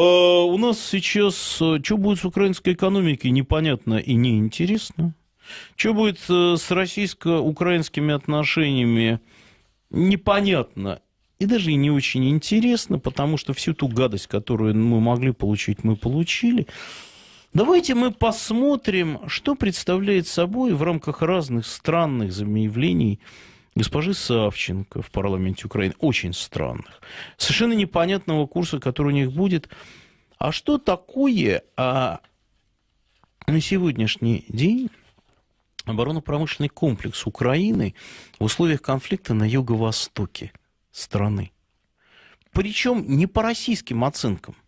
А, у нас сейчас, э, что будет с украинской экономикой, непонятно и неинтересно. Что будет э, с российско-украинскими отношениями, непонятно и даже и не очень интересно, потому что всю ту гадость, которую мы могли получить, мы получили. Давайте мы посмотрим, что представляет собой в рамках разных странных заявлений госпожи Савченко в парламенте Украины. Очень странных. Совершенно непонятного курса, который у них будет. А что такое а, на сегодняшний день оборонно-промышленный комплекс Украины в условиях конфликта на юго-востоке страны? Причем не по российским оценкам –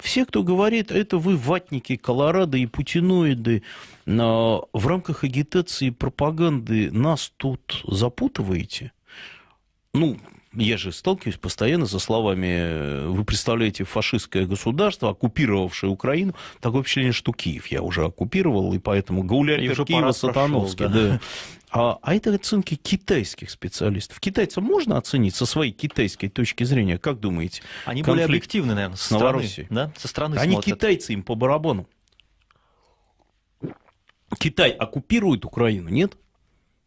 все, кто говорит, это вы ватники, колорадо и путиноиды, в рамках агитации и пропаганды нас тут запутываете. Ну, я же сталкиваюсь постоянно со словами, вы представляете фашистское государство, оккупировавшее Украину. Такое впечатление, что Киев я уже оккупировал, и поэтому гауляйтер Киева Сатановский. Да. Да. А, а это оценки китайских специалистов. Китайцам можно оценить со своей китайской точки зрения? Как думаете? Они более объективны, наверное, со стороны. Да? Со стороны Они смотрят. китайцы им по барабану. Китай оккупирует Украину, нет?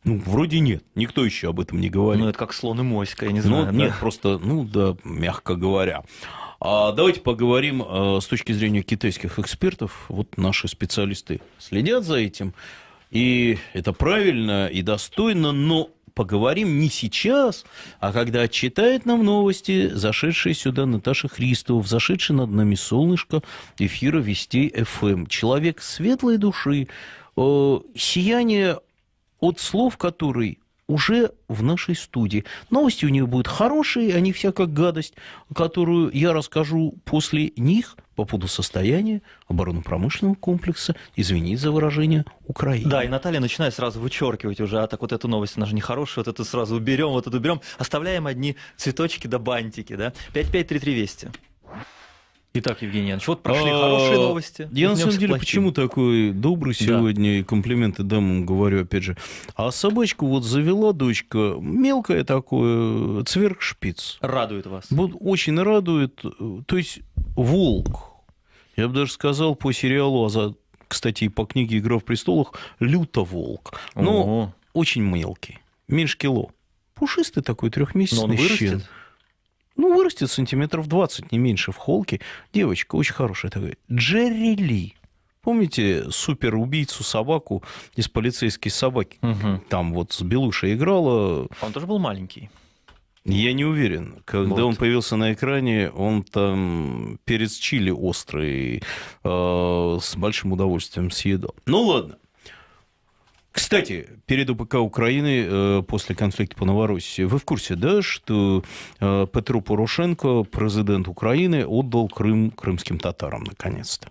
Ну, вроде нет. Никто еще об этом не говорит. Ну, это как слон и моська, я не знаю. Ну, да? нет, просто, ну, да, мягко говоря. А давайте поговорим а, с точки зрения китайских экспертов. Вот наши специалисты следят за этим. И это правильно и достойно, но поговорим не сейчас, а когда читает нам новости зашедшая сюда Наташа Христова, зашедшая над нами солнышко эфира Вестей ФМ. Человек светлой души, э, сияние от слов, который уже в нашей студии. Новости у нее будут хорошие, они вся как гадость, которую я расскажу после них по поводу состояния оборонно-промышленного комплекса, извините за выражение, Украины. Да, и Наталья начинает сразу вычеркивать уже, а так вот эту новость, она же нехорошая, вот это сразу уберем, вот это уберем, оставляем одни цветочки да бантики, да. 5533 Вести. Итак, Евгений Янович, вот прошли а, хорошие новости. Я на самом деле плохие. почему такой добрый сегодня, да. и комплименты дамам говорю, опять же. А собачку вот завела дочка, мелкая такое, цверк-шпиц. Радует вас? Вот очень радует. То есть волк, я бы даже сказал по сериалу, а за, кстати, и по книге «Игра в престолах», люто-волк. Но Ого. очень мелкий, меньше кило. Пушистый такой трехмесячный Но он щен. Ну, вырастет сантиметров 20, не меньше в холке. Девочка очень хорошая такая. Джерри Ли. Помните суперубийцу собаку из полицейской собаки? Угу. Там вот с Белушей играла. Он тоже был маленький. Я не уверен. Когда вот. он появился на экране, он там перец чили острый э, с большим удовольствием съедал. Ну ладно. Кстати, перед УПК Украины э, после конфликта по Новороссии, вы в курсе, да, что э, Петру Порошенко, президент Украины, отдал Крым крымским татарам наконец-то?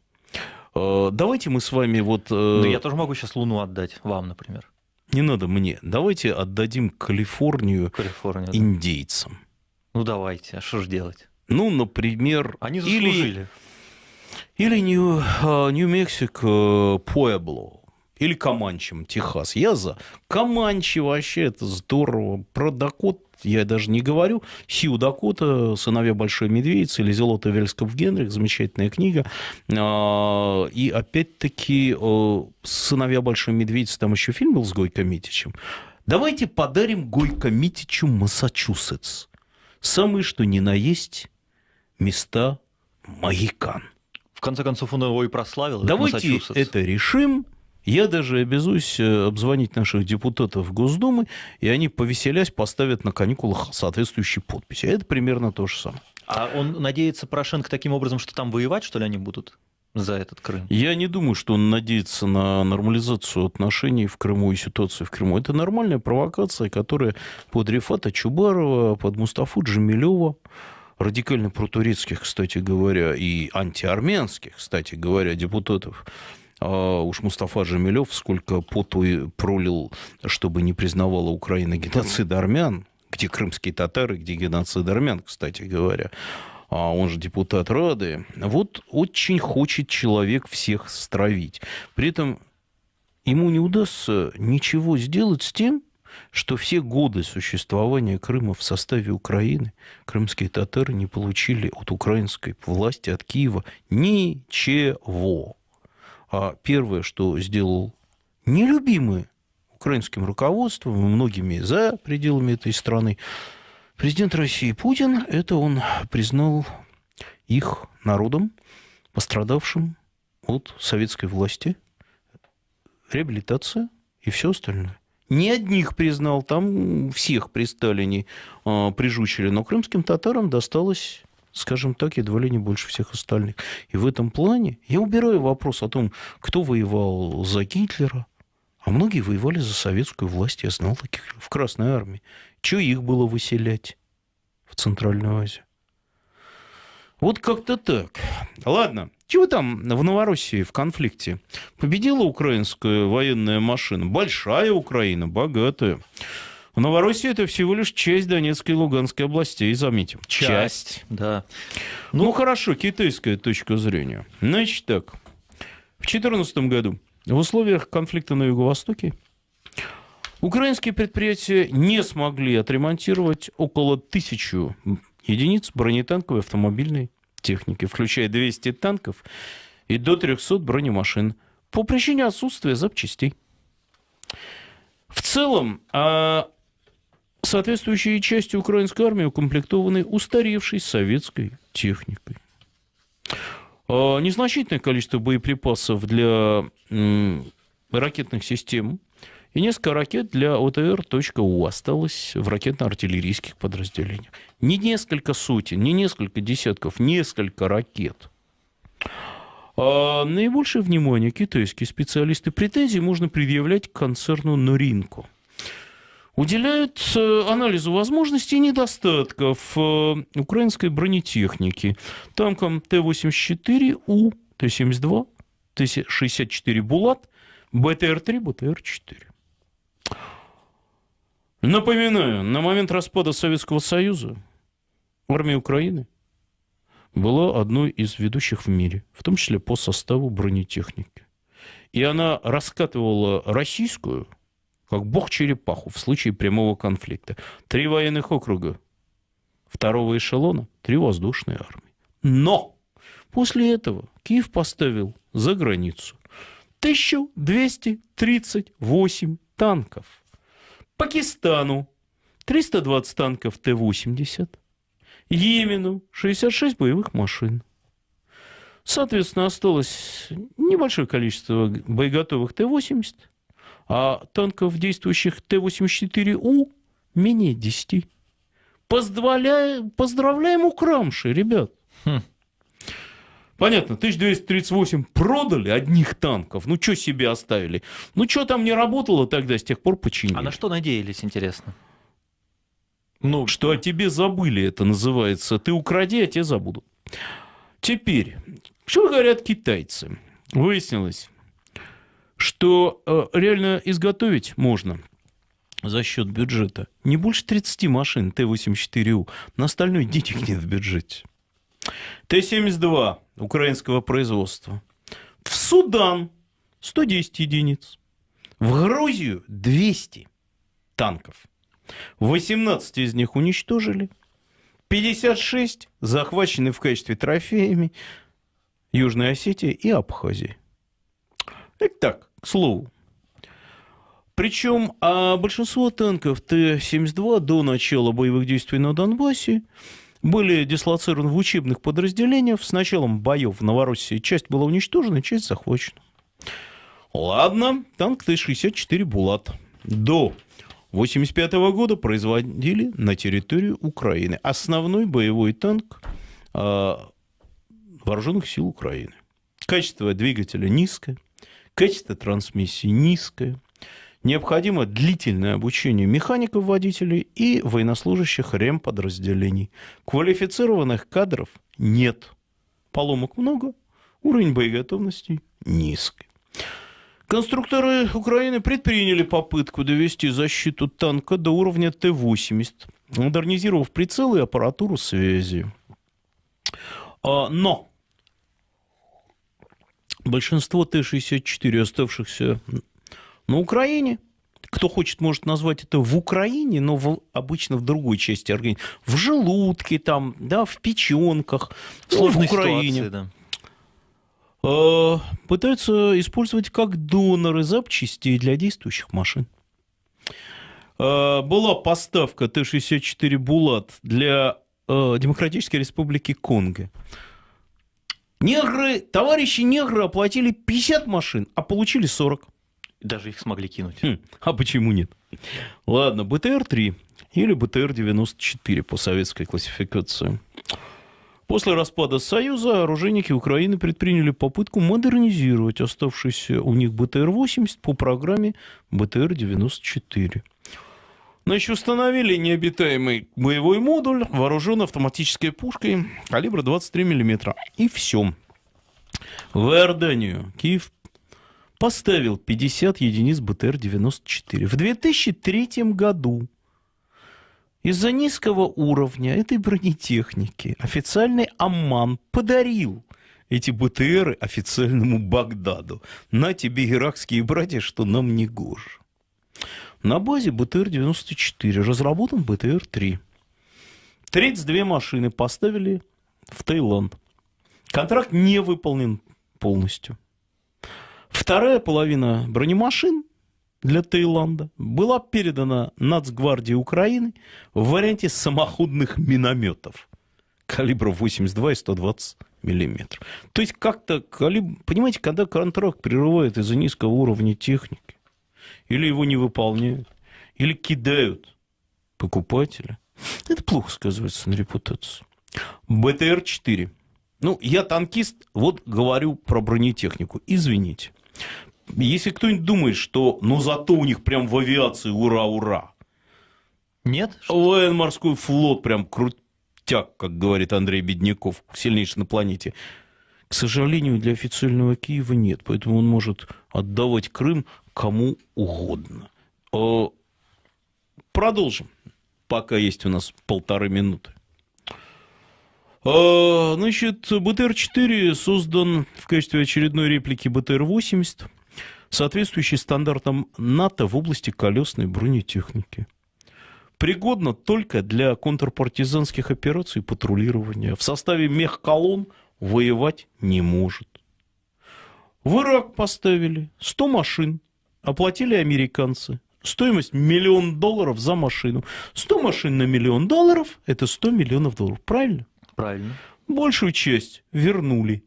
Э, давайте мы с вами вот... Ну, я тоже могу сейчас Луну отдать вам, например. Не надо мне. Давайте отдадим Калифорнию, Калифорнию индейцам. Да. Ну, давайте. А что же делать? Ну, например... Они заслужили. Или, или Нью-Мексико, Пуэбло или Каманчем, Техас. Я за. Каманчи вообще это здорово. Про Дакот я даже не говорю. Сиу Дакота, «Сыновья Большой Медведицы» или «Зелота Вельсков Генрих», замечательная книга. А, и опять-таки «Сыновья Большой Медведицы», там еще фильм был с Гойко Митичем. Давайте подарим Гойко Митичу Массачусетс. Самые, что ни на есть, места Магикан. В конце концов, он его и прославил. Давайте это решим – я даже обязуюсь э, обзвонить наших депутатов Госдумы, и они, повеселясь, поставят на каникулах соответствующие подписи. Это примерно то же самое. А он надеется, Порошенко, таким образом, что там воевать, что ли, они будут? за этот Крым? Я не думаю, что он надеется на нормализацию отношений в Крыму и ситуации в Крыму. Это нормальная провокация, которая под Рифата Чубарова, под Мустафу Джамилева, радикально протурецких, кстати говоря, и антиармянских, кстати говоря, депутатов а уж Мустафа Джамилев сколько поту пролил, чтобы не признавала Украина геноцид армян, где крымские татары, где геноцид армян, кстати говоря. А он же депутат Рады. Вот очень хочет человек всех стравить. При этом ему не удастся ничего сделать с тем, что все годы существования Крыма в составе Украины крымские татары не получили от украинской власти, от Киева ничего. А первое, что сделал нелюбимый украинским руководством и многими за пределами этой страны, президент России Путин, это он признал их народом, пострадавшим от советской власти, реабилитация и все остальное. Не одних признал, там всех при Сталине э, прижучили, но крымским татарам досталось скажем так, едва ли не больше всех остальных. И в этом плане я убираю вопрос о том, кто воевал за Гитлера, а многие воевали за советскую власть, я знал таких в Красной армии. Чего их было выселять в Центральную Азию? Вот как-то так. Ладно, чего там в Новороссии в конфликте? Победила украинская военная машина. Большая Украина, богатая. В Новороссии это всего лишь часть Донецкой и Луганской областей, заметим. Часть, часть. да. Ну, ну, хорошо, китайская точка зрения. Значит так, в 2014 году в условиях конфликта на Юго-Востоке украинские предприятия не смогли отремонтировать около тысячи единиц бронетанковой автомобильной техники, включая 200 танков и до 300 бронемашин по причине отсутствия запчастей. В целом, а соответствующие части украинской армии укомплектованы устаревшей советской техникой. А незначительное количество боеприпасов для ракетных систем и несколько ракет для ОТР.У осталось в ракетно-артиллерийских подразделениях. Не несколько сотен, не несколько десятков, несколько ракет. А наибольшее внимание китайские специалисты претензий можно предъявлять к концерну Норинко. Уделяют э, анализу возможностей и недостатков э, украинской бронетехники. Танкам Т-84У, Т-72, Т-64 «Булат», БТР-3, БТР-4. Напоминаю, на момент распада Советского Союза армия Украины была одной из ведущих в мире, в том числе по составу бронетехники. И она раскатывала российскую, как бог черепаху в случае прямого конфликта. Три военных округа второго эшелона, три воздушные армии. Но после этого Киев поставил за границу 1238 танков – Пакистану 320 танков Т-80, Йемену 66 боевых машин. Соответственно, осталось небольшое количество боеготовых Т-80, а танков, действующих Т-84У, менее 10. Поздравляем, поздравляем Украмши, ребят. Хм. Понятно, 1238 продали одних танков. Ну, что себе оставили? Ну, что там не работало тогда, с тех пор починили. А на что надеялись, интересно? Ну, что о тебе забыли, это называется. Ты укради, а те забудут. Теперь, что говорят китайцы? Выяснилось, что э, реально изготовить можно за счет бюджета не больше 30 машин Т-84У. На остальное денег нет в бюджете. Т-72 украинского производства. В Судан 110 единиц. В Грузию 200 танков. 18 из них уничтожили. 56 захвачены в качестве трофеями Южной Осетии и Абхазии. Итак, к слову. Причем а большинство танков Т-72 до начала боевых действий на Донбассе были дислоцированы в учебных подразделениях. С началом боев в Новороссии часть была уничтожена, часть захвачена. Ладно, танк Т-64 «Булат». До 1985 года производили на территории Украины. Основной боевой танк э, вооруженных сил Украины. Качество двигателя низкое, качество трансмиссии низкое, необходимо длительное обучение механиков-водителей и военнослужащих ремподразделений. Квалифицированных кадров нет. Поломок много, уровень боеготовности низкий. Конструкторы Украины предприняли попытку довести защиту танка до уровня Т-80, модернизировав прицелы и аппаратуру связи. А, но большинство Т-64, оставшихся на Украине кто хочет, может назвать это в Украине, но в, обычно в другой части организма. В желудке там, да, в печенках, ну, в Украине. Ситуации, да. Э, пытаются использовать как доноры запчастей для действующих машин. Э, была поставка Т-64 «Булат» для э, Демократической Республики Конго. Негры, товарищи негры оплатили 50 машин, а получили 40. Даже их смогли кинуть. Хм, а почему нет? Ладно, БТР-3 или БТР-94 по советской классификации. После распада Союза оружейники Украины предприняли попытку модернизировать оставшийся у них БТР-80 по программе БТР-94. Значит, установили необитаемый боевой модуль, вооружен автоматической пушкой калибра 23 мм. И все. В Иорданию Киев поставил 50 единиц БТР-94. В 2003 году из-за низкого уровня этой бронетехники официальный Амман подарил эти БТРы официальному Багдаду. На тебе, иракские братья, что нам не гоже. На базе БТР-94 разработан БТР-3. 32 машины поставили в Таиланд. Контракт не выполнен полностью. Вторая половина бронемашин для Таиланда была передана Нацгвардии Украины в варианте самоходных минометов калибра 82 и 120 миллиметров. То есть как-то, калибр... понимаете, когда контракт прерывают из-за низкого уровня техники, или его не выполняют, или кидают покупателя, это плохо сказывается на репутации. БТР-4. Ну, я танкист, вот говорю про бронетехнику. Извините. Если кто-нибудь думает, что ну зато у них прям в авиации ура-ура. Нет? Военно-морской флот прям крутяк, как говорит Андрей Бедняков, сильнейший на планете. К сожалению, для официального Киева нет, поэтому он может отдавать Крым кому угодно. Продолжим, пока есть у нас полторы минуты. Значит, БТР-4 создан в качестве очередной реплики БТР-80 соответствующий стандартам НАТО в области колесной бронетехники. Пригодно только для контрпартизанских операций и патрулирования. В составе мехколонн воевать не может. В Ирак поставили 100 машин, оплатили американцы. Стоимость миллион долларов за машину. 100 машин на миллион долларов – это 100 миллионов долларов. Правильно? Правильно. Большую часть вернули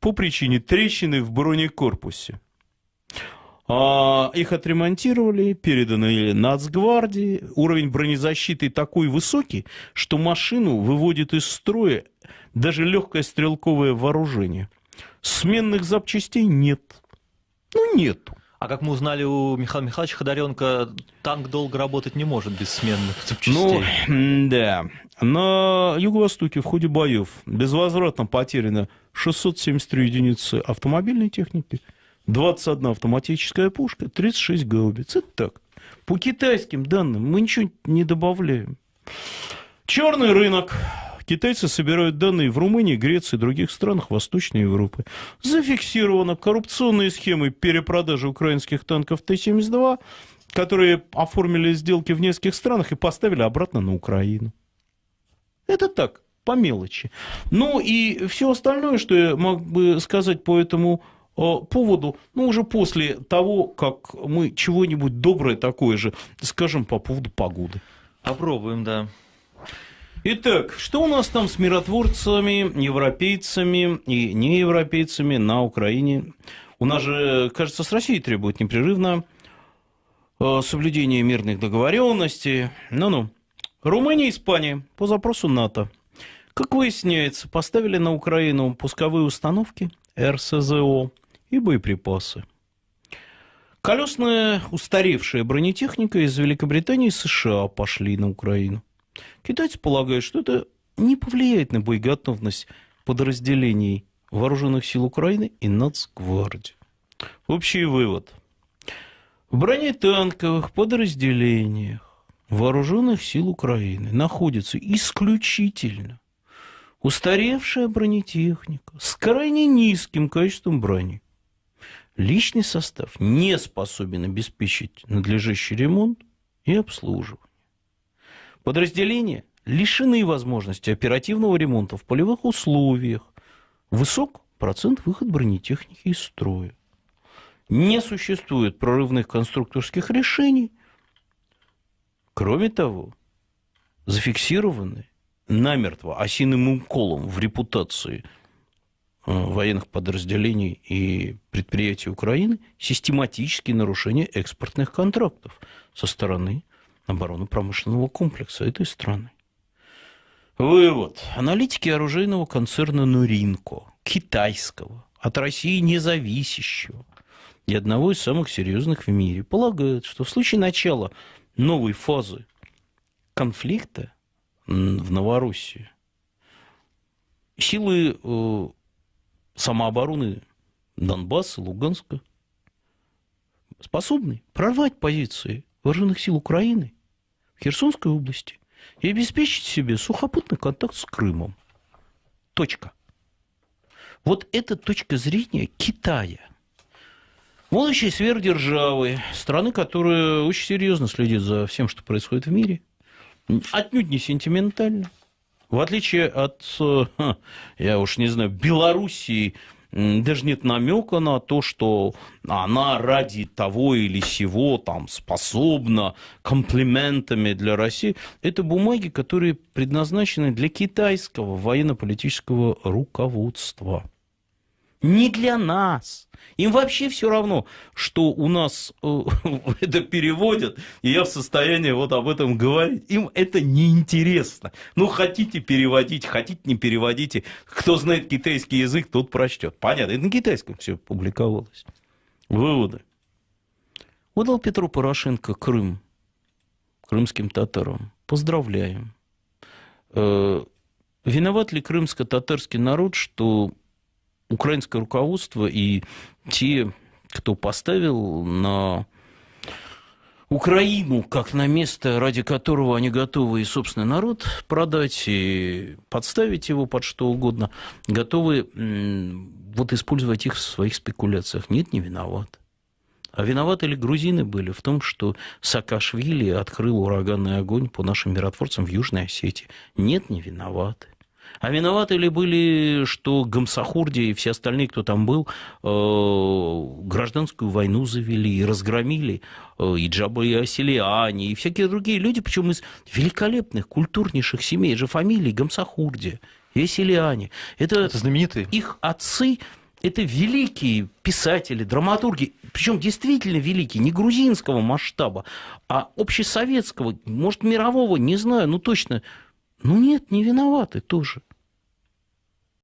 по причине трещины в бронекорпусе. А, их отремонтировали, переданы Нацгвардии. Уровень бронезащиты такой высокий, что машину выводит из строя даже легкое стрелковое вооружение. Сменных запчастей нет. Ну, нету. А как мы узнали у Михаила Михайловича Ходоренко, танк долго работать не может без сменных запчастей. Ну, да. На Юго-Востоке в ходе боев безвозвратно потеряно 673 единицы автомобильной техники – 21 автоматическая пушка, 36 гаубиц. Это так. По китайским данным мы ничего не добавляем. Черный рынок. Китайцы собирают данные в Румынии, Греции и других странах Восточной Европы. Зафиксировано коррупционные схемы перепродажи украинских танков Т-72, которые оформили сделки в нескольких странах и поставили обратно на Украину. Это так, по мелочи. Ну и все остальное, что я мог бы сказать по этому поводу, ну, уже после того, как мы чего-нибудь доброе такое же скажем по поводу погоды. Попробуем, да. Итак, что у нас там с миротворцами, европейцами и неевропейцами на Украине? У нас же, кажется, с Россией требует непрерывно э, соблюдение мирных договоренностей. Ну-ну. Румыния и Испания по запросу НАТО. Как выясняется, поставили на Украину пусковые установки РСЗО и боеприпасы. Колесная устаревшая бронетехника из Великобритании и США пошли на Украину. Китайцы полагают, что это не повлияет на боеготовность подразделений вооруженных сил Украины и Нацгвардии. Общий вывод. В бронетанковых подразделениях вооруженных сил Украины находится исключительно устаревшая бронетехника с крайне низким качеством брони. личный состав не способен обеспечить надлежащий ремонт и обслуживание. Подразделения лишены возможности оперативного ремонта в полевых условиях. Высок процент выход бронетехники из строя. Не существует прорывных конструкторских решений. Кроме того, зафиксированы намертво осиным уколом в репутации э, военных подразделений и предприятий Украины систематические нарушения экспортных контрактов со стороны оборонно-промышленного комплекса этой страны. Вывод. Аналитики оружейного концерна Нуринко, китайского, от России независящего и одного из самых серьезных в мире, полагают, что в случае начала новой фазы конфликта в Новороссии силы э, самообороны Донбасса, Луганска способны прорвать позиции вооруженных сил Украины в Херсонской области и обеспечить себе сухопутный контакт с Крымом. Точка. Вот эта точка зрения Китая. Будущей сверхдержавы, страны, которая очень серьезно следит за всем, что происходит в мире, отнюдь не сентиментально. В отличие от, э, я уж не знаю, Белоруссии, даже нет намека на то, что она ради того или сего там способна комплиментами для России. Это бумаги, которые предназначены для китайского военно-политического руководства не для нас. Им вообще все равно, что у нас э, это переводят, и я в состоянии вот об этом говорить. Им это неинтересно. Ну, хотите переводить, хотите не переводите. Кто знает китайский язык, тот прочтет. Понятно, это на китайском все публиковалось. Выводы. Отдал Петру Порошенко Крым крымским татарам. Поздравляем. Э, виноват ли крымско-татарский народ, что украинское руководство и те, кто поставил на Украину как на место, ради которого они готовы и собственный народ продать, и подставить его под что угодно, готовы вот использовать их в своих спекуляциях. Нет, не виноват. А виноваты ли грузины были в том, что Саакашвили открыл ураганный огонь по нашим миротворцам в Южной Осетии? Нет, не виноваты. А виноваты ли были, что Гамсахурди и все остальные, кто там был, э, гражданскую войну завели и разгромили, э, и Джаба и Асилиани, и всякие другие люди, причем из великолепных, культурнейших семей, же фамилии Гамсахурди и Асилиани. Это, Это знаменитые. Их отцы это великие писатели, драматурги, причем действительно великие, не грузинского масштаба, а общесоветского, может, мирового, не знаю, ну точно. Ну нет, не виноваты тоже.